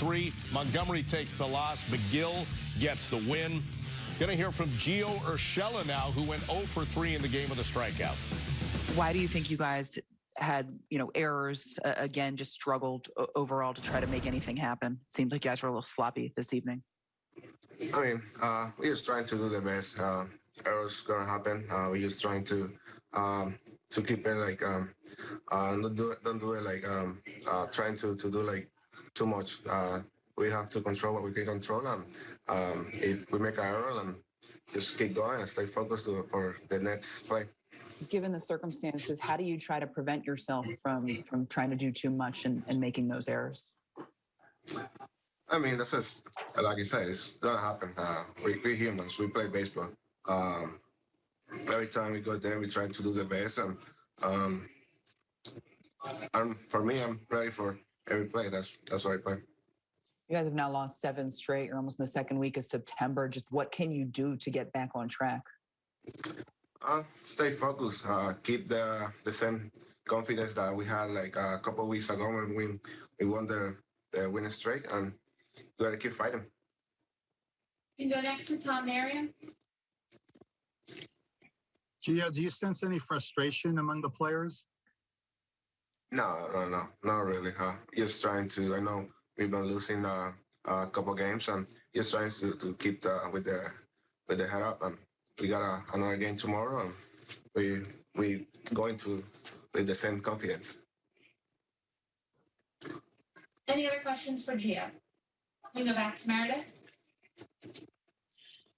three. Montgomery takes the loss. McGill gets the win. Going to hear from Gio Urshela now, who went 0 for 3 in the game with a strikeout. Why do you think you guys had, you know, errors uh, again, just struggled overall to try to make anything happen? Seems like you guys were a little sloppy this evening. I mean, uh, we're just trying to do the best. Uh, errors gonna happen. Uh, we're just trying to um, to keep it like um, uh, don't do it, don't do it like um, uh, trying to to do like too much. Uh, we have to control what we can control, and um, if we make an error, and just keep going and stay focused for the next play. Given the circumstances, how do you try to prevent yourself from from trying to do too much and, and making those errors? I mean, that's just like you said, it's gonna happen. Uh, we, we humans, we play baseball. Um, every time we go there, we try to do the best, and um, and for me, I'm ready for every play. That's that's what I play. You guys have now lost seven straight. You're almost in the second week of September. Just what can you do to get back on track? Uh, stay focused. Uh, keep the the same confidence that we had like a couple weeks ago when we we won the the winning streak, and we got to keep fighting. You can go next to Tom Marion. Gio, do you sense any frustration among the players? No, no, no, not really. Uh, just trying to. I know we've been losing uh, a couple games, and just trying to, to keep the, with the with the head up. And we got a, another game tomorrow, and we we going to with the same confidence. Any other questions for Gio? We go back to Meredith.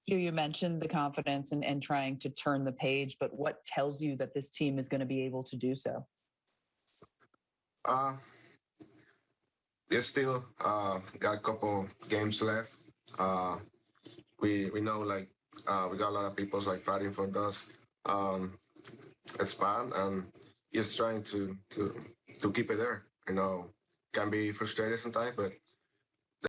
You, you mentioned the confidence and, and trying to turn the page, but what tells you that this team is going to be able to do so? Uh, we still uh, got a couple games left. Uh, we we know like uh, we got a lot of people like fighting for us um, spot, and just trying to to to keep it there. I know can be frustrated sometimes, but